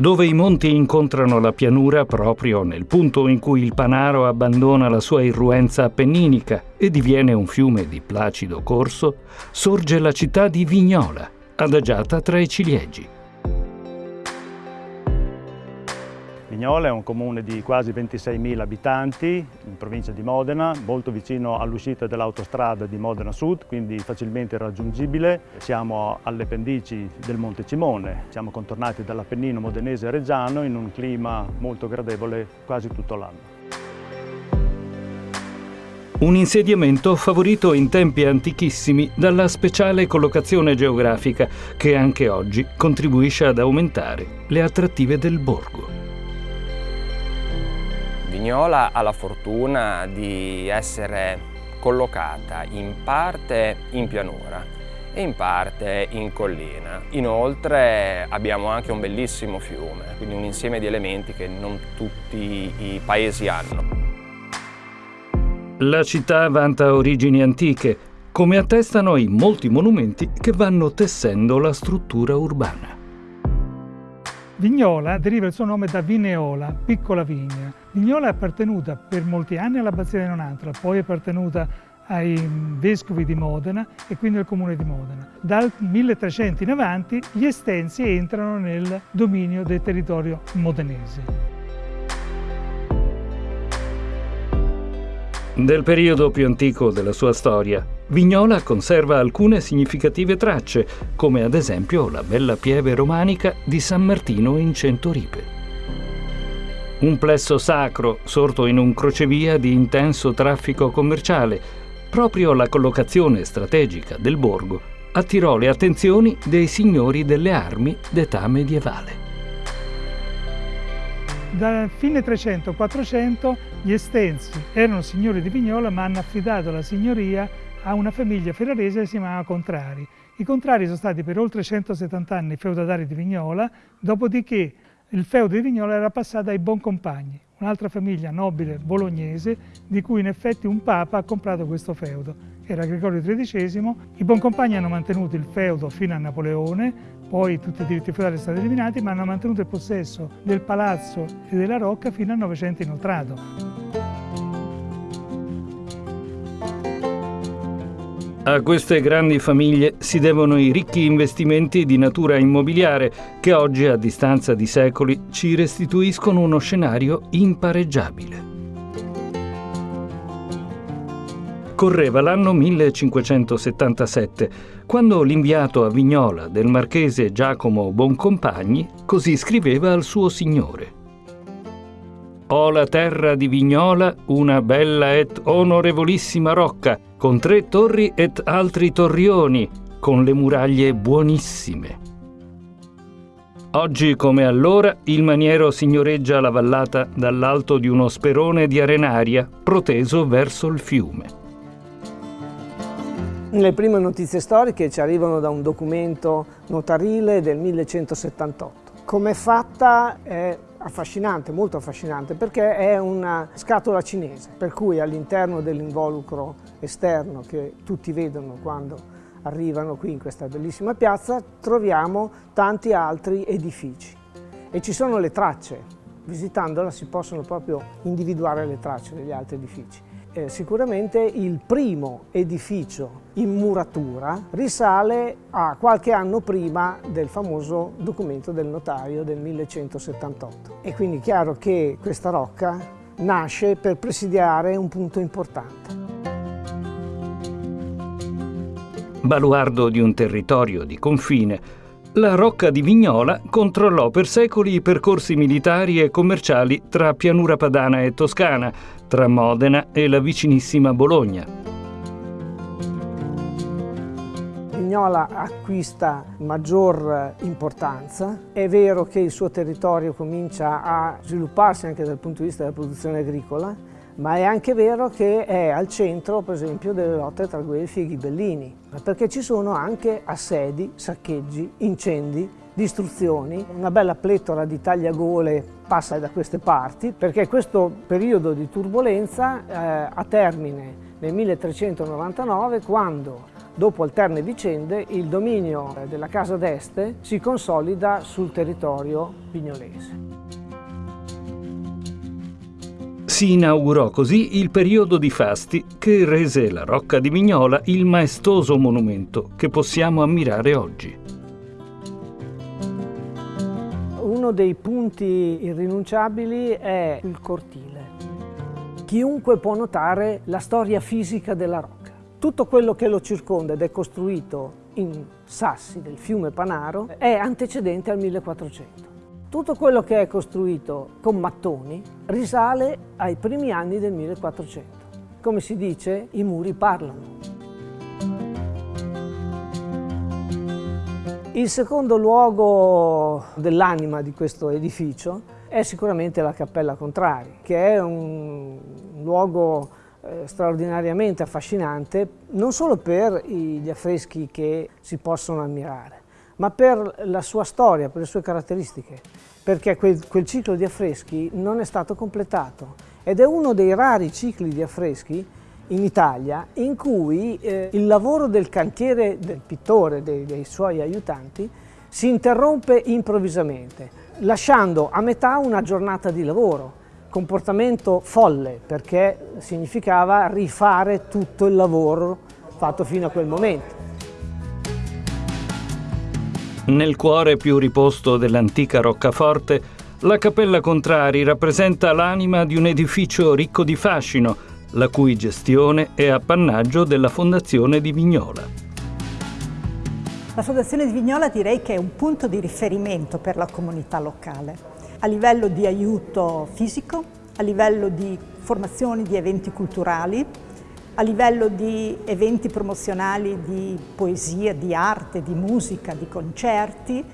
dove i monti incontrano la pianura proprio nel punto in cui il Panaro abbandona la sua irruenza appenninica e diviene un fiume di placido corso, sorge la città di Vignola, adagiata tra i ciliegi. Vignola è un comune di quasi 26.000 abitanti in provincia di Modena, molto vicino all'uscita dell'autostrada di Modena Sud, quindi facilmente raggiungibile. Siamo alle pendici del Monte Cimone, siamo contornati dall'Appennino modenese e reggiano in un clima molto gradevole quasi tutto l'anno. Un insediamento favorito in tempi antichissimi dalla speciale collocazione geografica che anche oggi contribuisce ad aumentare le attrattive del borgo. Vignola ha la fortuna di essere collocata in parte in pianura e in parte in collina. Inoltre abbiamo anche un bellissimo fiume, quindi un insieme di elementi che non tutti i paesi hanno. La città vanta origini antiche, come attestano i molti monumenti che vanno tessendo la struttura urbana. Vignola deriva il suo nome da Vineola, piccola vigna. Vignola è appartenuta per molti anni all'abbazia di Nonantola, poi è appartenuta ai vescovi di Modena e quindi al comune di Modena. Dal 1300 in avanti gli estensi entrano nel dominio del territorio modenese. Del periodo più antico della sua storia, Vignola conserva alcune significative tracce, come ad esempio la bella pieve romanica di San Martino in Centoripe. Un plesso sacro sorto in un crocevia di intenso traffico commerciale, proprio la collocazione strategica del borgo attirò le attenzioni dei signori delle armi d'età medievale. Da fine 300-400 gli Estensi erano signori di Vignola ma hanno affidato la signoria a una famiglia ferrarese che si chiamava Contrari. I Contrari sono stati per oltre 170 anni feudatari di Vignola, dopodiché il feudo di Vignola era passato ai Boncompagni, un'altra famiglia nobile bolognese di cui in effetti un papa ha comprato questo feudo. Era Gregorio XIII, i Boncompagni hanno mantenuto il feudo fino a Napoleone, poi tutti i diritti feudali sono stati eliminati, ma hanno mantenuto il possesso del palazzo e della rocca fino al Novecento inoltrato. A queste grandi famiglie si devono i ricchi investimenti di natura immobiliare che oggi, a distanza di secoli, ci restituiscono uno scenario impareggiabile. Correva l'anno 1577, quando l'inviato a Vignola del marchese Giacomo Boncompagni così scriveva al suo signore. Ho la terra di Vignola, una bella et onorevolissima rocca, con tre torri et altri torrioni, con le muraglie buonissime. Oggi come allora il maniero signoreggia la vallata dall'alto di uno sperone di arenaria proteso verso il fiume. Le prime notizie storiche ci arrivano da un documento notarile del 1178. Come è fatta è affascinante, molto affascinante, perché è una scatola cinese, per cui all'interno dell'involucro esterno che tutti vedono quando arrivano qui in questa bellissima piazza, troviamo tanti altri edifici e ci sono le tracce. Visitandola si possono proprio individuare le tracce degli altri edifici eh, sicuramente il primo edificio in muratura risale a qualche anno prima del famoso documento del notaio del 1178. E quindi è chiaro che questa rocca nasce per presidiare un punto importante. Baluardo di un territorio di confine, la Rocca di Vignola controllò per secoli i percorsi militari e commerciali tra Pianura Padana e Toscana, tra Modena e la vicinissima Bologna. Vignola acquista maggior importanza, è vero che il suo territorio comincia a svilupparsi anche dal punto di vista della produzione agricola, ma è anche vero che è al centro, per esempio, delle lotte tra Guelfi e Ghibellini, perché ci sono anche assedi, saccheggi, incendi, distruzioni, una bella pletora di tagliagole passa da queste parti, perché questo periodo di turbolenza eh, ha termine nel 1399 quando dopo alterne vicende, il dominio della Casa d'Este si consolida sul territorio vignolese. Si inaugurò così il periodo di fasti che rese la Rocca di Vignola il maestoso monumento che possiamo ammirare oggi. Uno dei punti irrinunciabili è il cortile. Chiunque può notare la storia fisica della rocca. Tutto quello che lo circonda ed è costruito in sassi del fiume Panaro è antecedente al 1400. Tutto quello che è costruito con mattoni risale ai primi anni del 1400. Come si dice, i muri parlano. Il secondo luogo dell'anima di questo edificio è sicuramente la Cappella Contrari, che è un luogo eh, straordinariamente affascinante non solo per gli affreschi che si possono ammirare, ma per la sua storia, per le sue caratteristiche, perché quel, quel, ciclo di affreschi non è stato completato ed è uno dei rari cicli di affreschi in Italia in cui eh, il lavoro del cantiere del pittore, dei, dei suoi aiutanti, si interrompe improvvisamente, lasciando a metà una giornata di lavoro, comportamento folle perché significava rifare tutto il lavoro fatto fino a quel momento. Nel cuore più riposto dell'antica roccaforte, la Cappella Contrari rappresenta l'anima di un edificio ricco di fascino, la cui gestione è appannaggio della Fondazione di Vignola. La Fondazione di Vignola direi che è un punto di riferimento per la comunità locale, a livello di aiuto fisico, a livello di formazioni di eventi culturali, a livello di eventi promozionali di poesia, di arte, di musica, di concerti,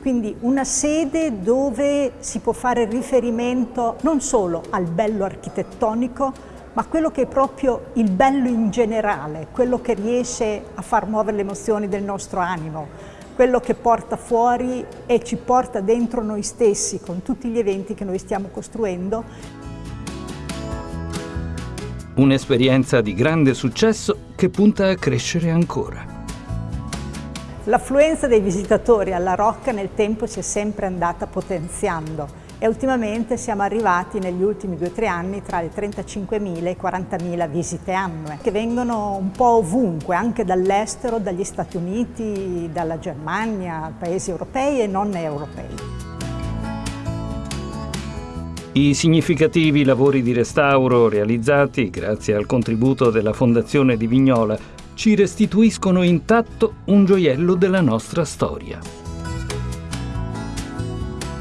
quindi una sede dove si può fare riferimento non solo al bello architettonico, ma quello che è proprio il bello in generale, quello che riesce a far muovere le emozioni del nostro animo, quello che porta fuori e ci porta dentro noi stessi con tutti gli eventi che noi stiamo costruendo Un'esperienza di grande successo che punta a crescere ancora. L'affluenza dei visitatori alla Rocca nel tempo si è sempre andata potenziando e ultimamente siamo arrivati negli ultimi due o tre anni tra le 35.000 e i 40.000 visite annue che vengono un po' ovunque, anche dall'estero, dagli Stati Uniti, dalla Germania, paesi europei e non europei. I significativi lavori di restauro realizzati grazie al contributo della Fondazione di Vignola ci restituiscono intatto un gioiello della nostra storia.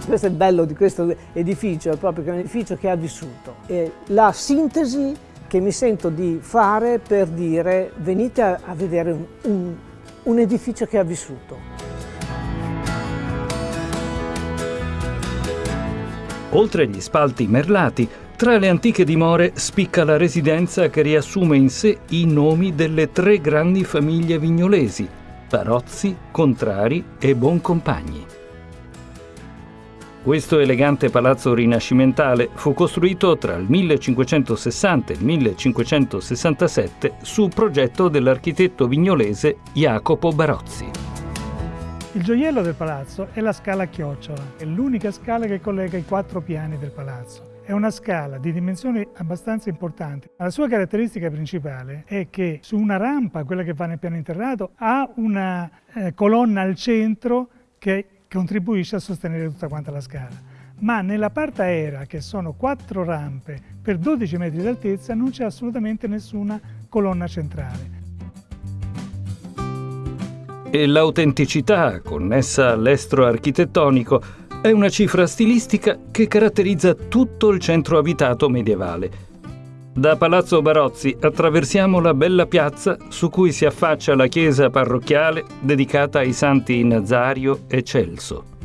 Questo è il bello di questo edificio, è proprio che è un edificio che ha vissuto. È la sintesi che mi sento di fare per dire venite a, vedere un, un, un edificio che ha vissuto. Oltre agli spalti merlati, tra le antiche dimore spicca la residenza che riassume in sé i nomi delle tre grandi famiglie vignolesi, Barozzi, Contrari e Boncompagni. Questo elegante palazzo rinascimentale fu costruito tra il 1560 e il 1567 su progetto dell'architetto vignolese Jacopo Barozzi. Il gioiello del palazzo è la scala chiocciola, è l'unica scala che collega i quattro piani del palazzo. È una scala di dimensioni abbastanza importanti. La sua caratteristica principale è che su una rampa, quella che va nel piano interrato, ha una eh, colonna al centro che contribuisce a sostenere tutta quanta la scala. Ma nella parte aerea, che sono quattro rampe per 12 metri d'altezza, non c'è assolutamente nessuna colonna centrale e l'autenticità connessa all'estro architettonico è una cifra stilistica che caratterizza tutto il centro abitato medievale. Da Palazzo Barozzi attraversiamo la bella piazza su cui si affaccia la chiesa parrocchiale dedicata ai santi Nazario e Celso.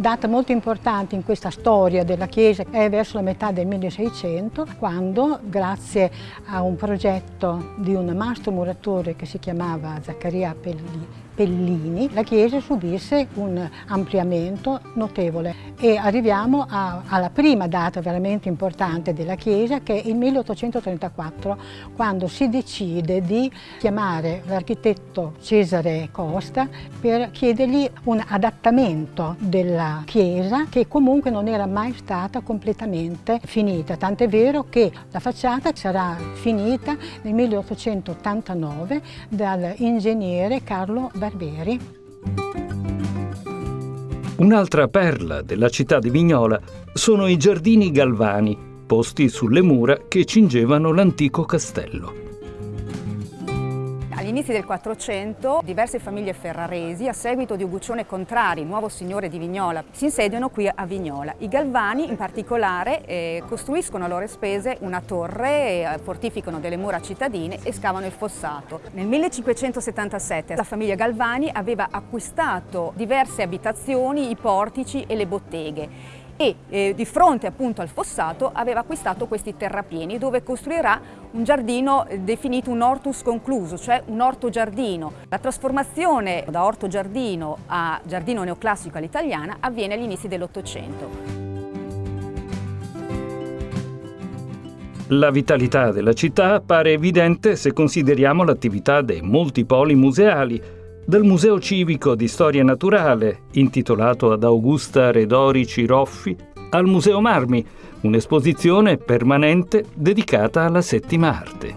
Data molto importante in questa storia della chiesa è verso la metà del 1600, quando grazie a un progetto di un mastro muratore che si chiamava Zaccaria Pelli, Pellini, la chiesa subisse un ampliamento notevole e arriviamo a, alla prima data veramente importante della chiesa che è il 1834 quando si decide di chiamare l'architetto Cesare Costa per chiedergli un adattamento della chiesa che comunque non era mai stata completamente finita, tant'è vero che la facciata sarà finita nel 1889 dall'ingegnere Carlo Bernardi Barbieri. Un'altra perla della città di Vignola sono i giardini galvani, posti sulle mura che cingevano l'antico castello. Agli inizi del 400 diverse famiglie ferraresi, a seguito di Uguccione Contrari, nuovo signore di Vignola, si insediano qui a Vignola. I Galvani in particolare eh, costruiscono a loro spese una torre, eh, fortificano delle mura cittadine e scavano il fossato. Nel 1577 la famiglia Galvani aveva acquistato diverse abitazioni, i portici e le botteghe e eh, di fronte appunto al fossato aveva acquistato questi terrapieni dove costruirà un giardino eh, definito un hortus concluso, cioè un orto giardino. La trasformazione da orto giardino a giardino neoclassico all'italiana avviene agli inizi dell'Ottocento. La vitalità della città appare evidente se consideriamo l'attività dei molti poli museali, dal Museo Civico di Storia Naturale, intitolato ad Augusta Redori Ciroffi, al Museo Marmi, un'esposizione permanente dedicata alla settima arte.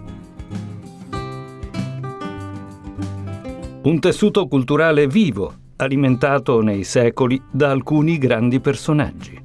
Un tessuto culturale vivo, alimentato nei secoli da alcuni grandi personaggi.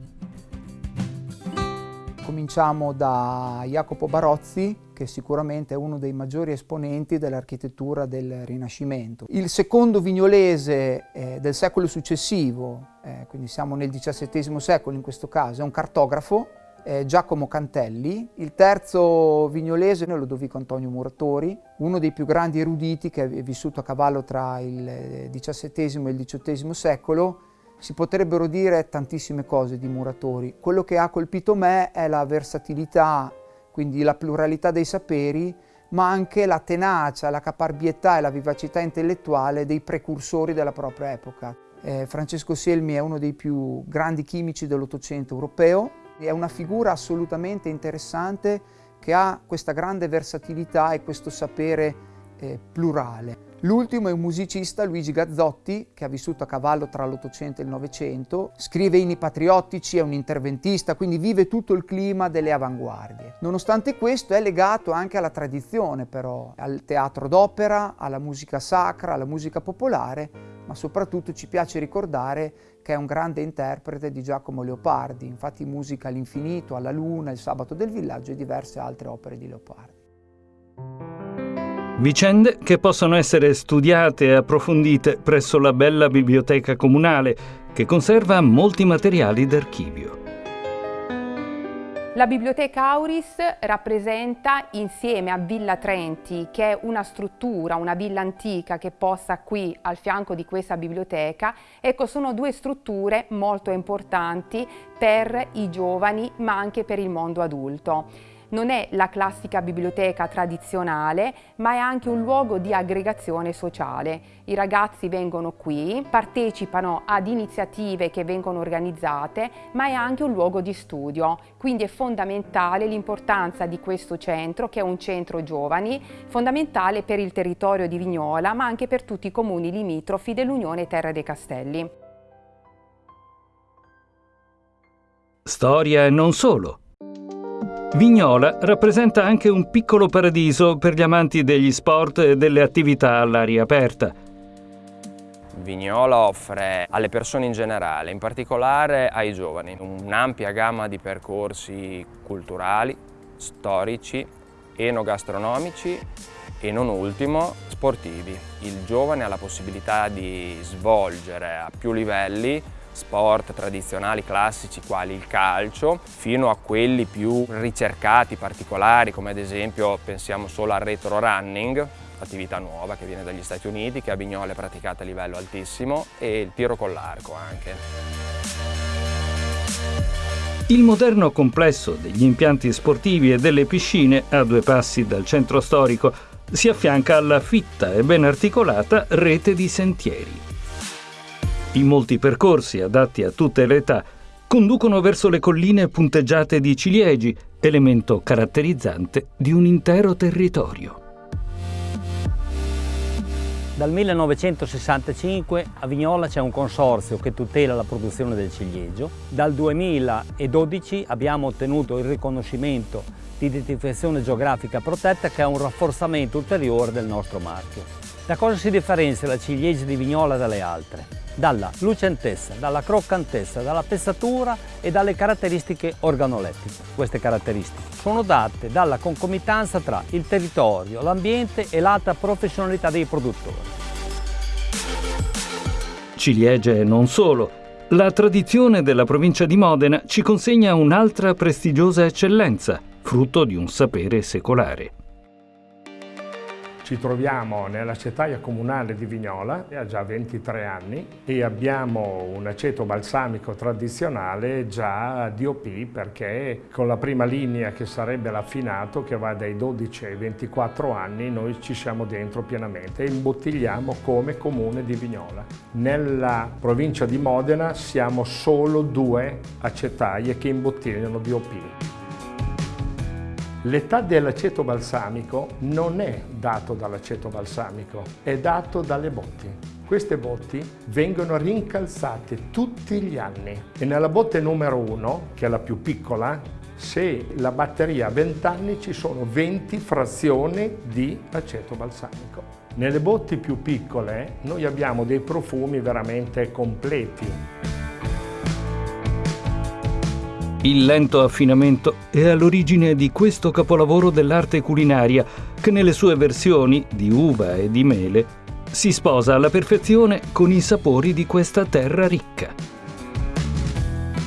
Cominciamo da Jacopo Barozzi, che sicuramente è uno dei maggiori esponenti dell'architettura del Rinascimento. Il secondo vignolese eh, del secolo successivo, eh, quindi siamo nel XVII secolo in questo caso, è un cartografo, eh, Giacomo Cantelli. Il terzo vignolese è Lodovico Antonio Muratori, uno dei più grandi eruditi che è vissuto a cavallo tra il XVII e il XVIII secolo, si potrebbero dire tantissime cose di Muratori. Quello che ha colpito me è la versatilità quindi la pluralità dei saperi, ma anche la tenacia, la caparbietà e la vivacità intellettuale dei precursori della propria epoca. Eh, Francesco Selmi è uno dei più grandi chimici dell'Ottocento europeo, è una figura assolutamente interessante che ha questa grande versatilità e questo sapere eh, plurale. L'ultimo è un musicista, Luigi Gazzotti, che ha vissuto a cavallo tra l'Ottocento e il Novecento, scrive inni patriottici, è un interventista, quindi vive tutto il clima delle avanguardie. Nonostante questo è legato anche alla tradizione però, al teatro d'opera, alla musica sacra, alla musica popolare, ma soprattutto ci piace ricordare che è un grande interprete di Giacomo Leopardi, infatti musica all'infinito, alla luna, il sabato del villaggio e diverse altre opere di Leopardi. Vicende che possono essere studiate e approfondite presso la bella biblioteca comunale, che conserva molti materiali d'archivio. La Biblioteca Auris rappresenta insieme a Villa Trenti, che è una struttura, una villa antica che posta qui al fianco di questa biblioteca, ecco sono due strutture molto importanti per i giovani ma anche per il mondo adulto non è la classica biblioteca tradizionale, ma è anche un luogo di aggregazione sociale. I ragazzi vengono qui, partecipano ad iniziative che vengono organizzate, ma è anche un luogo di studio. Quindi è fondamentale l'importanza di questo centro, che è un centro giovani, fondamentale per il territorio di Vignola, ma anche per tutti i comuni limitrofi dell'Unione Terra dei Castelli. Storia non solo. Vignola rappresenta anche un piccolo paradiso per gli amanti degli sport e delle attività all'aria aperta. Vignola offre alle persone in generale, in particolare ai giovani, un'ampia gamma di percorsi culturali, storici, enogastronomici e non ultimo sportivi. Il giovane ha la possibilità di svolgere a più livelli sport tradizionali classici quali il calcio fino a quelli più ricercati, particolari come ad esempio pensiamo solo al retro running attività nuova che viene dagli Stati Uniti, che a Vignola è praticata a livello altissimo, e il tiro con l'arco anche. Il moderno complesso degli impianti sportivi e delle piscine, a due passi dal centro storico, si affianca alla fitta e ben articolata rete di sentieri. I molti percorsi adatti a tutte le età conducono verso le colline punteggiate di ciliegi, elemento caratterizzante di un intero territorio. Dal 1965 a Vignola c'è un consorzio che tutela la produzione del ciliegio. Dal 2012 abbiamo ottenuto il riconoscimento di identificazione geografica protetta che è un rafforzamento ulteriore del nostro marchio. Da cosa si differenzia la ciliegia di Vignola dalle altre? Dalla lucentezza, dalla croccantezza, dalla pezzatura e dalle caratteristiche organolettiche. Queste caratteristiche sono date dalla concomitanza tra il territorio, l'ambiente e l'alta professionalità dei produttori. Ciliegie non solo. La tradizione della provincia di Modena ci consegna un'altra prestigiosa eccellenza, frutto di un sapere secolare. Ci troviamo nella città comunale di Vignola, ha già 23 anni e abbiamo un aceto balsamico tradizionale già DOP perché con la prima linea che sarebbe l'affinato che va dai 12 ai 24 anni noi ci siamo dentro pienamente e imbottigliamo come comune di Vignola. Nella provincia di Modena siamo solo due acetaie che imbottigliano DOP. L'età dell'aceto balsamico non è dato dall'aceto balsamico, è dato dalle botti. Queste botti vengono rincalzate tutti gli anni e nella botte numero 1, che è la più piccola, se la batteria ha 20 anni ci sono 20 frazioni di aceto balsamico. Nelle botti più piccole noi abbiamo dei profumi veramente completi. Il lento affinamento è all'origine di questo capolavoro dell'arte culinaria che nelle sue versioni di uva e di mele si sposa alla perfezione con i sapori di questa terra ricca.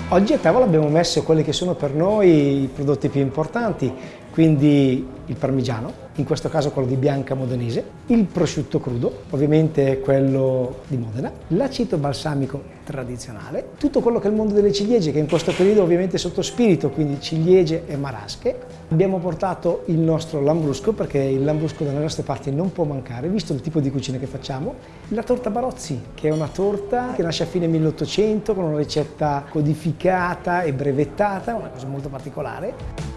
Oggi a tavola abbiamo messo quelli che sono per noi i prodotti più importanti, quindi il parmigiano, in questo caso quello di Bianca Modenese, il prosciutto crudo, ovviamente quello di Modena, l'aceto balsamico tradizionale, tutto quello che è il mondo delle ciliegie, che in questo periodo ovviamente è sotto spirito, quindi ciliegie e marasche. Abbiamo portato il nostro lambrusco, perché il lambrusco dalle nostre parti non può mancare, visto il tipo di cucina che facciamo. La torta Barozzi, che è una torta che nasce a fine 1800 con una ricetta codificata e brevettata, una cosa molto particolare.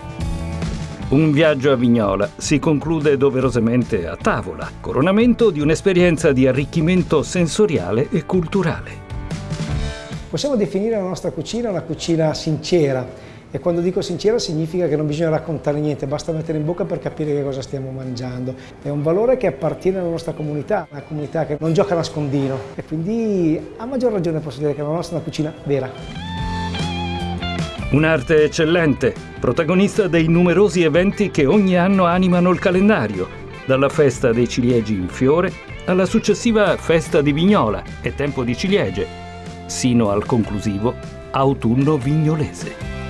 Un viaggio a Vignola si conclude doverosamente a tavola, coronamento di un'esperienza di arricchimento sensoriale e culturale. Possiamo definire la nostra cucina una cucina sincera e quando dico sincera significa che non bisogna raccontare niente, basta mettere in bocca per capire che cosa stiamo mangiando. È un valore che appartiene alla nostra comunità, una comunità che non gioca a nascondino e quindi a maggior ragione posso dire che la nostra è una cucina vera. Un'arte eccellente, protagonista dei numerosi eventi che ogni anno animano il calendario, dalla festa dei ciliegi in fiore alla successiva festa di Vignola e tempo di ciliegie, sino al conclusivo autunno vignolese.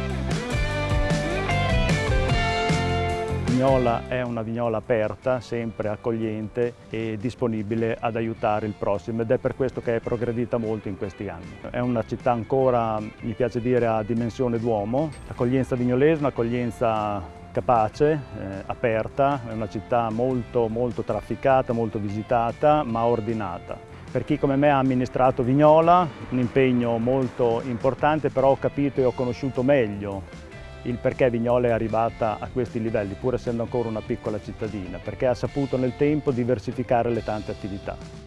Vignola è una vignola aperta, sempre accogliente e disponibile ad aiutare il prossimo ed è per questo che è progredita molto in questi anni. È una città ancora, mi piace dire, a dimensione d'uomo, accoglienza vignolese, un'accoglienza capace, eh, aperta, è una città molto, molto trafficata, molto visitata, ma ordinata. Per chi come me ha amministrato Vignola, un impegno molto importante, però ho capito e ho conosciuto meglio il perché Vignola è arrivata a questi livelli, pur essendo ancora una piccola cittadina, perché ha saputo nel tempo diversificare le tante attività.